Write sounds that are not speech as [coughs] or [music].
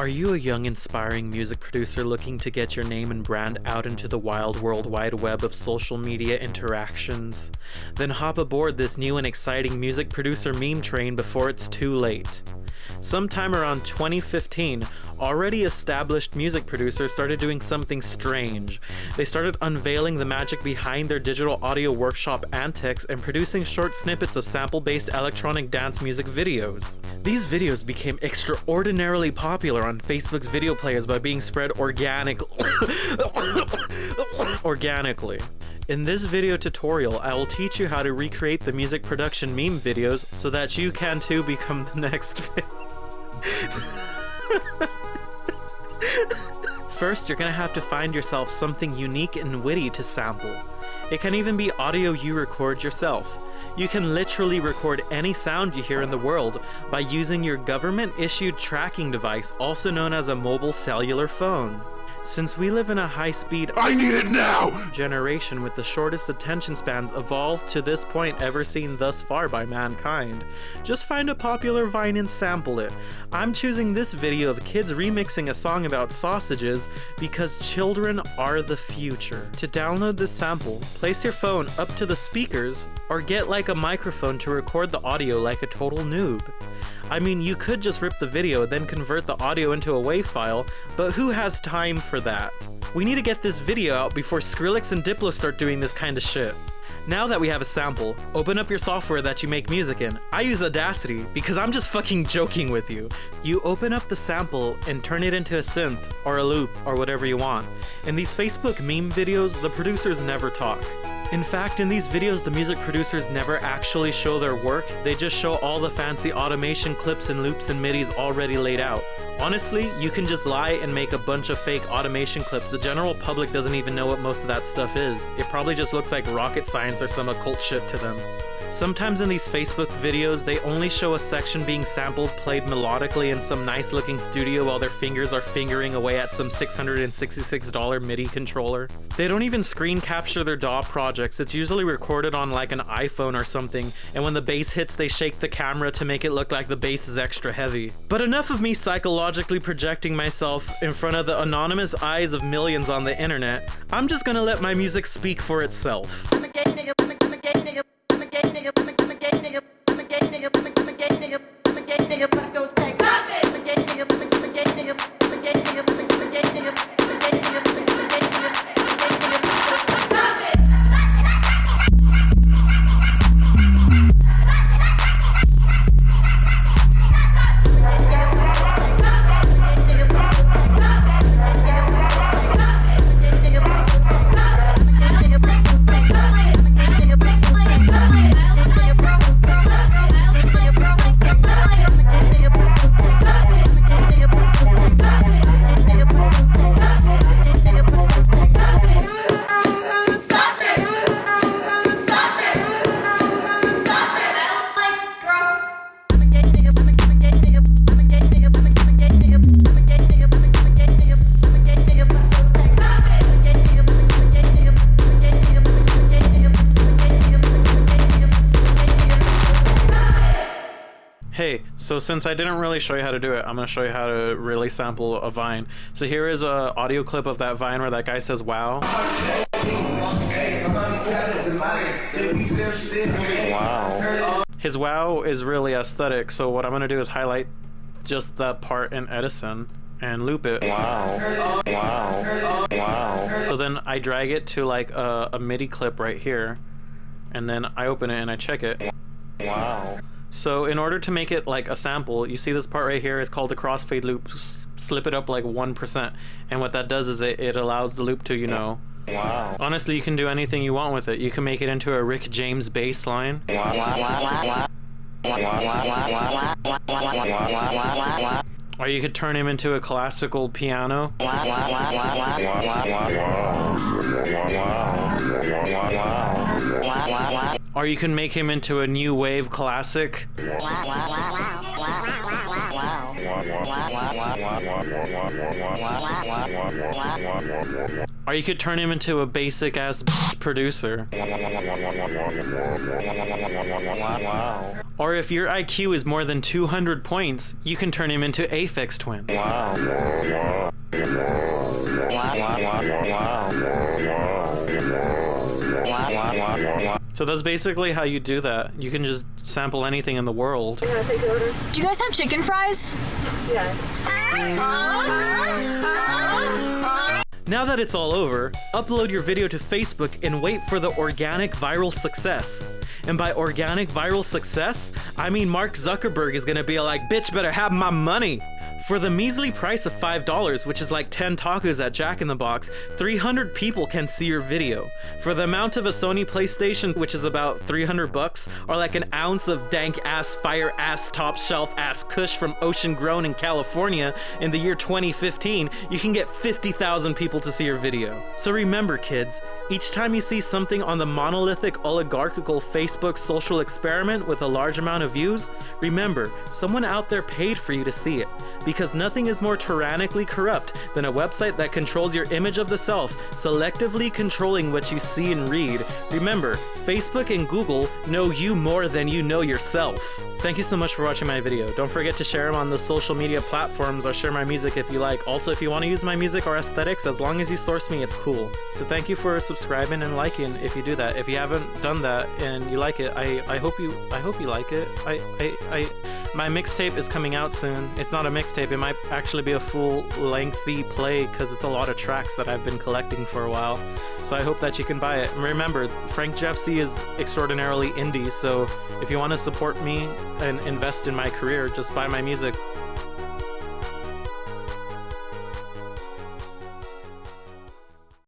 Are you a young, inspiring music producer looking to get your name and brand out into the wild world wide web of social media interactions? Then hop aboard this new and exciting music producer meme train before it's too late. Sometime around 2015, already established music producers started doing something strange. They started unveiling the magic behind their digital audio workshop antics and producing short snippets of sample based electronic dance music videos. These videos became extraordinarily popular on Facebook's video players by being spread organic [coughs] organically. In this video tutorial, I will teach you how to recreate the music production meme videos so that you can too become the next [laughs] First, you're gonna have to find yourself something unique and witty to sample. It can even be audio you record yourself. You can literally record any sound you hear in the world by using your government-issued tracking device, also known as a mobile cellular phone. Since we live in a high-speed I need it now! generation with the shortest attention spans evolved to this point ever seen thus far by mankind, just find a popular vine and sample it. I'm choosing this video of kids remixing a song about sausages because children are the future. To download this sample, place your phone up to the speakers or get like a microphone to record the audio like a total noob. I mean, you could just rip the video, then convert the audio into a WAV file, but who has time for that? We need to get this video out before Skrillex and Diplo start doing this kind of shit. Now that we have a sample, open up your software that you make music in. I use Audacity because I'm just fucking joking with you. You open up the sample and turn it into a synth or a loop or whatever you want. In these Facebook meme videos, the producers never talk. In fact, in these videos, the music producers never actually show their work, they just show all the fancy automation clips and loops and midis already laid out. Honestly, you can just lie and make a bunch of fake automation clips. The general public doesn't even know what most of that stuff is. It probably just looks like rocket science or some occult shit to them. Sometimes in these Facebook videos, they only show a section being sampled played melodically in some nice looking studio while their fingers are fingering away at some $666 MIDI controller. They don't even screen capture their DAW projects, it's usually recorded on like an iPhone or something, and when the bass hits they shake the camera to make it look like the bass is extra heavy. But enough of me psychologically projecting myself in front of the anonymous eyes of millions on the internet, I'm just gonna let my music speak for itself. Hey, so since I didn't really show you how to do it, I'm gonna show you how to really sample a vine. So here is a audio clip of that vine where that guy says wow. Wow. His wow is really aesthetic, so what I'm gonna do is highlight just that part in Edison and loop it. Wow. Wow. Wow. So then I drag it to like a, a MIDI clip right here, and then I open it and I check it. Wow. So in order to make it like a sample, you see this part right here is called the crossfade loop. S- slip it up like 1%. And what that does is it, it allows the loop to, you know... Wow. Honestly, you can do anything you want with it. You can make it into a Rick James bass line. Or you could turn him into a classical piano. Or you can make him into a new wave classic. Or you could turn him into a basic ass producer. Or if your IQ is more than 200 points, you can turn him into Aphex Twin. Wow. So that's basically how you do that. You can just sample anything in the world. Do you guys have chicken fries? Yeah. Now that it's all over, upload your video to Facebook and wait for the organic viral success. And by organic viral success, I mean Mark Zuckerberg is gonna be like, bitch better have my money. For the measly price of $5, which is like 10 tacos at Jack in the Box, 300 people can see your video. For the amount of a Sony PlayStation, which is about 300 bucks, or like an ounce of dank ass, fire ass, top shelf ass kush from Ocean Grown in California in the year 2015, you can get 50,000 people to see your video. So remember, kids, each time you see something on the monolithic oligarchical Facebook social experiment with a large amount of views, remember, someone out there paid for you to see it. Because nothing is more tyrannically corrupt than a website that controls your image of the self, selectively controlling what you see and read. Remember, Facebook and Google know you more than you know yourself. Thank you so much for watching my video. Don't forget to share them on the social media platforms or share my music if you like. Also, if you want to use my music or aesthetics, as long as you source me, it's cool. So thank you for subscribing and liking if you do that. If you haven't done that and you like it, I, I hope you I hope you like it. I I, I my mixtape is coming out soon. It's not a mixtape. It might actually be a full lengthy play because it's a lot of tracks that I've been collecting for a while. So I hope that you can buy it. And remember, Frank Jeff C is extraordinarily indie. So if you want to support me and invest in my career, just buy my music